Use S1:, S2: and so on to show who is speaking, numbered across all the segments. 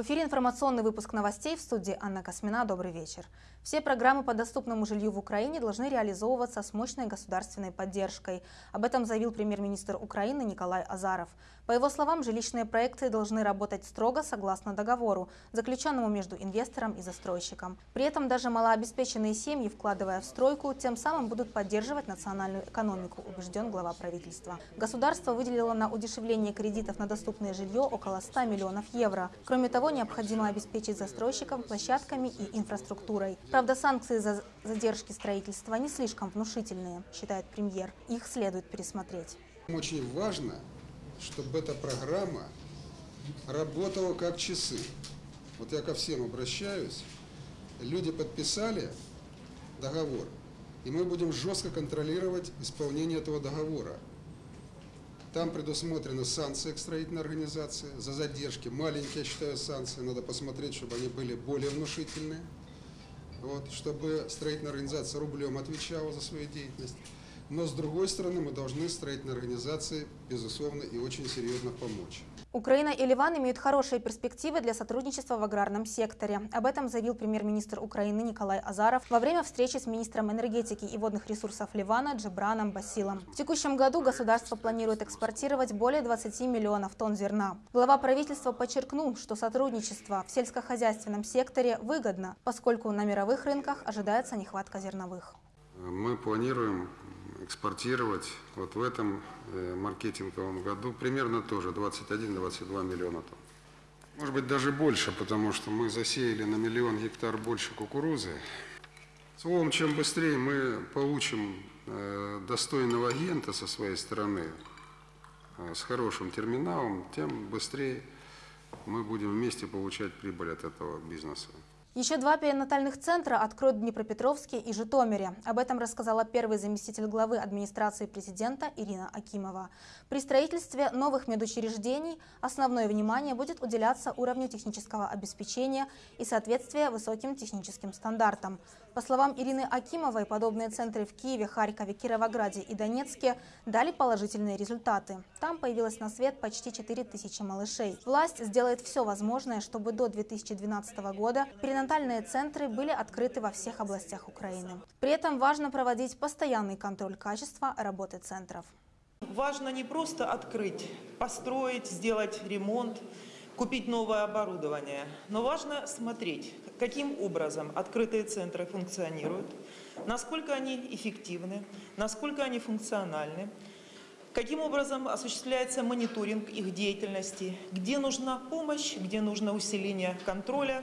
S1: В эфире информационный выпуск новостей в студии Анна Космина. Добрый вечер. Все программы по доступному жилью в Украине должны реализовываться с мощной государственной поддержкой. Об этом заявил премьер-министр Украины Николай Азаров. По его словам, жилищные проекты должны работать строго согласно договору, заключенному между инвестором и застройщиком. При этом даже малообеспеченные семьи, вкладывая в стройку, тем самым будут поддерживать национальную экономику, убежден глава правительства. Государство выделило на удешевление кредитов на доступное жилье около 100 миллионов евро. Кроме того, необходимо обеспечить застройщикам площадками и инфраструктурой. Правда, санкции за задержки строительства не слишком внушительные, считает премьер. Их следует пересмотреть.
S2: Очень важно, чтобы эта программа работала как часы. Вот я ко всем обращаюсь. Люди подписали договор, и мы будем жестко контролировать исполнение этого договора. Там предусмотрены санкции к строительной организации за задержки. Маленькие, я считаю, санкции. Надо посмотреть, чтобы они были более внушительные. Вот, чтобы строительная организация рублем отвечала за свою деятельность. Но с другой стороны, мы должны строительной организации, безусловно, и очень серьезно помочь.
S1: Украина и Ливан имеют хорошие перспективы для сотрудничества в аграрном секторе. Об этом заявил премьер-министр Украины Николай Азаров во время встречи с министром энергетики и водных ресурсов Ливана Джебраном Басилом. В текущем году государство планирует экспортировать более 20 миллионов тонн зерна. Глава правительства подчеркнул, что сотрудничество в сельскохозяйственном секторе выгодно, поскольку на мировых рынках ожидается нехватка зерновых.
S2: Мы планируем экспортировать вот в этом э, маркетинговом году примерно тоже 21-22 миллиона тонн. Может быть даже больше, потому что мы засеяли на миллион гектар больше кукурузы. Словом, чем быстрее мы получим э, достойного агента со своей стороны, э, с хорошим терминалом, тем быстрее мы будем вместе получать прибыль от этого бизнеса.
S1: Еще два перинатальных центра откроют в Днепропетровске и Житомире. Об этом рассказала первый заместитель главы администрации президента Ирина Акимова. При строительстве новых медучреждений основное внимание будет уделяться уровню технического обеспечения и соответствия высоким техническим стандартам. По словам Ирины Акимовой, подобные центры в Киеве, Харькове, Кировограде и Донецке дали положительные результаты. Там появилось на свет почти 4000 малышей. Власть сделает все возможное, чтобы до 2012 года перинатальные центры были открыты во всех областях Украины. При этом важно проводить постоянный контроль качества работы центров.
S3: Важно не просто открыть, построить, сделать ремонт, купить новое оборудование. Но важно смотреть, каким образом открытые центры функционируют, насколько они эффективны, насколько они функциональны, каким образом осуществляется мониторинг их деятельности, где нужна помощь, где нужно усиление контроля.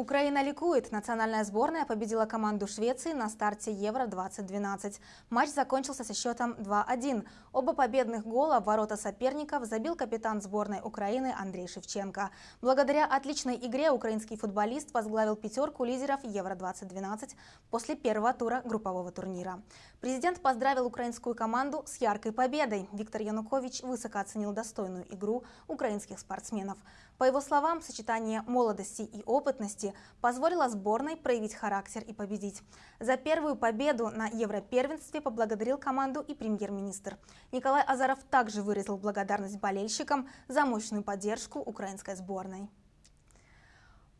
S1: Украина ликует. Национальная сборная победила команду Швеции на старте Евро-2012. Матч закончился со счетом 2-1. Оба победных гола в ворота соперников забил капитан сборной Украины Андрей Шевченко. Благодаря отличной игре украинский футболист возглавил пятерку лидеров Евро-2012 после первого тура группового турнира. Президент поздравил украинскую команду с яркой победой. Виктор Янукович высоко оценил достойную игру украинских спортсменов. По его словам, сочетание молодости и опытности позволило сборной проявить характер и победить. За первую победу на Европервенстве поблагодарил команду и премьер-министр. Николай Азаров также выразил благодарность болельщикам за мощную поддержку украинской сборной.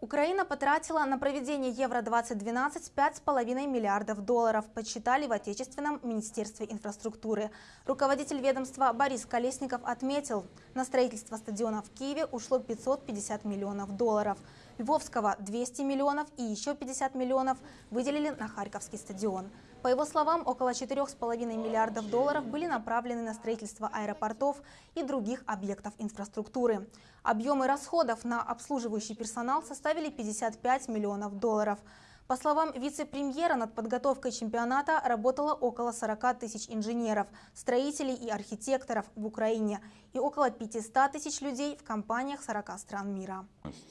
S1: Украина потратила на проведение Евро-2012 5,5 миллиардов долларов, подсчитали в Отечественном Министерстве инфраструктуры. Руководитель ведомства Борис Колесников отметил, на строительство стадиона в Киеве ушло 550 миллионов долларов. Львовского 200 миллионов и еще 50 миллионов выделили на Харьковский стадион. По его словам, около 4,5 миллиардов долларов были направлены на строительство аэропортов и других объектов инфраструктуры. Объемы расходов на обслуживающий персонал составили 55 миллионов долларов. По словам вице-премьера, над подготовкой чемпионата работало около 40 тысяч инженеров, строителей и архитекторов в Украине и около 500 тысяч людей в компаниях 40 стран мира.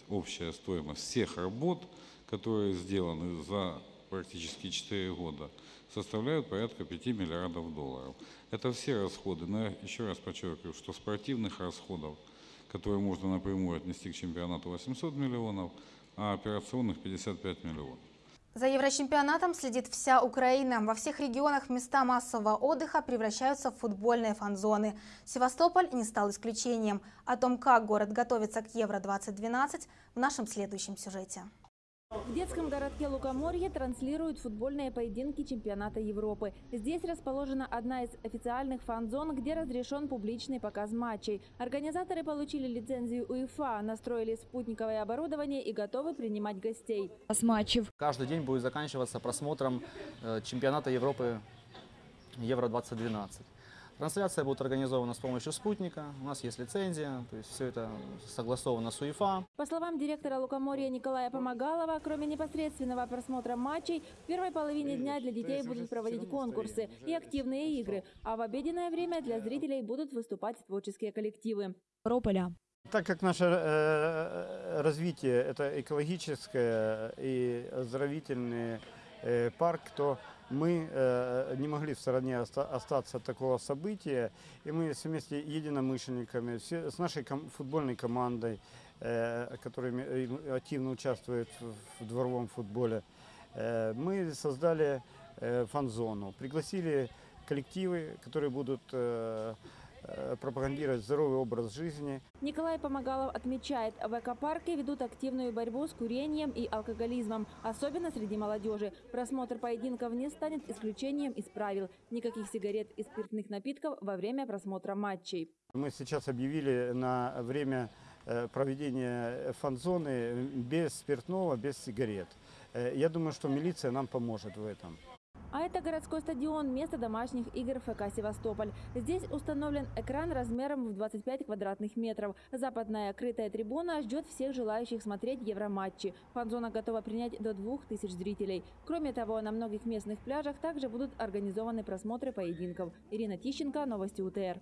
S4: Общая стоимость всех работ, которые сделаны за практически 4 года, составляют порядка 5 миллиардов долларов. Это все расходы, но еще раз подчеркиваю, что спортивных расходов, которые можно напрямую отнести к чемпионату 800 миллионов, а операционных 55 миллионов.
S1: За Еврочемпионатом следит вся Украина. Во всех регионах места массового отдыха превращаются в футбольные фан-зоны. Севастополь не стал исключением. О том, как город готовится к Евро-2012 в нашем следующем сюжете.
S5: В детском городке Лукоморье транслируют футбольные поединки чемпионата Европы. Здесь расположена одна из официальных фан-зон, где разрешен публичный показ матчей. Организаторы получили лицензию УЕФА, настроили спутниковое оборудование и готовы принимать гостей.
S6: с матчев.
S7: Каждый день будет заканчиваться просмотром э, чемпионата Европы Евро-2012. Трансляция будет организована с помощью спутника. У нас есть лицензия, то есть все это согласовано с УЕФА.
S5: По словам директора Лукоморья Николая Помогалова, кроме непосредственного просмотра матчей, в первой половине дня для детей будут проводить конкурсы и активные игры, а в обеденное время для зрителей будут выступать творческие коллективы.
S6: Рополя.
S8: Так как наше э, развитие это экологическое и оздоровительный э, парк, то мы э, не могли в стороне оста- остаться от такого события, и мы вместе единомышленниками, с нашей футбольной командой, э, которая активно участвует в, дворовом футболе, э, мы создали э, фан-зону, пригласили коллективы, которые будут э, э, пропагандировать здоровый образ жизни,
S5: Николай Помогалов отмечает, в экопарке ведут активную борьбу с курением и алкоголизмом, особенно среди молодежи. Просмотр поединков не станет исключением из правил. Никаких сигарет и спиртных напитков во время просмотра матчей.
S8: Мы сейчас объявили на время э, проведения фан-зоны без спиртного, без сигарет. Э, Я думаю, что милиция нам поможет в этом.
S5: А это городской стадион, место домашних игр ФК «Севастополь». Здесь установлен экран размером в 25 квадратных метров. Западная крытая трибуна ждет всех желающих смотреть евроматчи. Фан-зона готова принять до 2000 зрителей. Кроме того, на многих местных пляжах также будут организованы просмотры поединков. Ирина Тищенко, Новости УТР.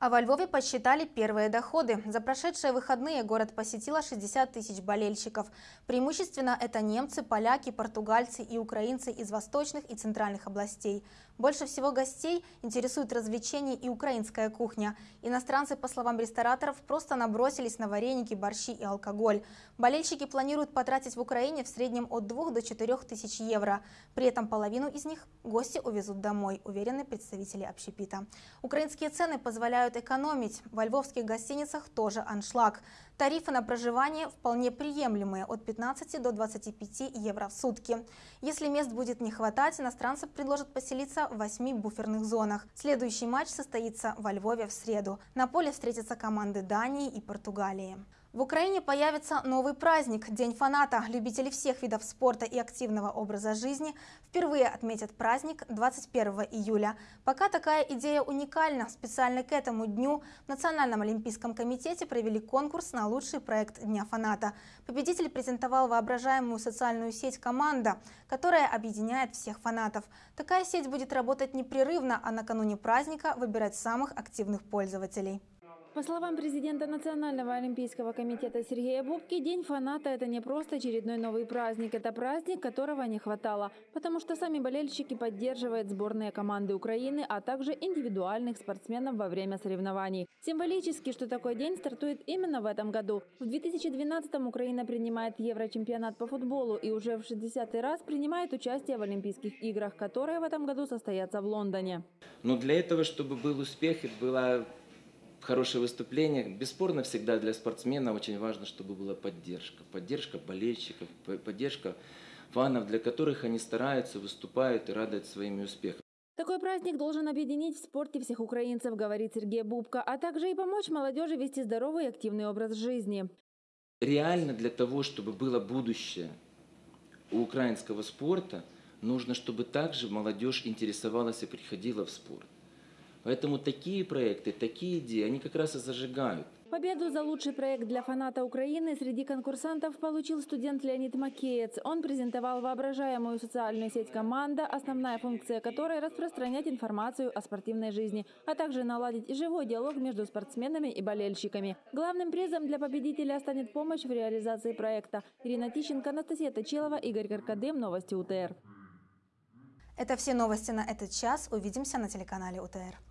S1: А во Львове подсчитали первые доходы. За прошедшие выходные город посетило 60 тысяч болельщиков. Преимущественно это немцы, поляки, португальцы и украинцы из восточных и центральных областей. Больше всего гостей интересует развлечения и украинская кухня. Иностранцы, по словам рестораторов, просто набросились на вареники, борщи и алкоголь. Болельщики планируют потратить в Украине в среднем от 2 до 4 тысяч евро. При этом половину из них гости увезут домой, уверены представители общепита. Украинские цены позволяют экономить. Во львовских гостиницах тоже аншлаг. Тарифы на проживание вполне приемлемые – от 15 до 25 евро в сутки. Если мест будет не хватать, иностранцы предложат поселиться в восьми буферных зонах. Следующий матч состоится во Львове в среду. На поле встретятся команды Дании и Португалии. В Украине появится новый праздник – День фаната. Любители всех видов спорта и активного образа жизни впервые отметят праздник 21 июля. Пока такая идея уникальна. Специально к этому дню в Национальном олимпийском комитете провели конкурс на лучший проект Дня фаната. Победитель презентовал воображаемую социальную сеть «Команда», которая объединяет всех фанатов. Такая сеть будет работать непрерывно, а накануне праздника выбирать самых активных пользователей.
S5: По словам президента Национального олимпийского комитета Сергея Бубки, День фаната – это не просто очередной новый праздник, это праздник, которого не хватало, потому что сами болельщики поддерживают сборные команды Украины, а также индивидуальных спортсменов во время соревнований. Символически, что такой день стартует именно в этом году. В 2012-м Украина принимает Еврочемпионат по футболу и уже в 60-й раз принимает участие в Олимпийских играх, которые в этом году состоятся в Лондоне.
S9: Но для этого, чтобы был успех и было хорошее выступление, бесспорно всегда для спортсмена очень важно, чтобы была поддержка. Поддержка болельщиков, по- поддержка фанов, для которых они стараются, выступают и радуют своими успехами.
S5: Такой праздник должен объединить в спорте всех украинцев, говорит Сергей Бубка, а также и помочь молодежи вести здоровый и активный образ жизни.
S9: Реально для того, чтобы было будущее у украинского спорта, нужно, чтобы также молодежь интересовалась и приходила в спорт. Поэтому такие проекты, такие идеи, они как раз и зажигают.
S5: Победу за лучший проект для фаната Украины среди конкурсантов получил студент Леонид Макеец. Он презентовал воображаемую социальную сеть «Команда», основная функция которой – распространять информацию о спортивной жизни, а также наладить живой диалог между спортсменами и болельщиками. Главным призом для победителя станет помощь в реализации проекта. Ирина Тищенко, Анастасия Точилова, Игорь Каркадым. Новости УТР.
S1: Это все новости на этот час. Увидимся на телеканале УТР.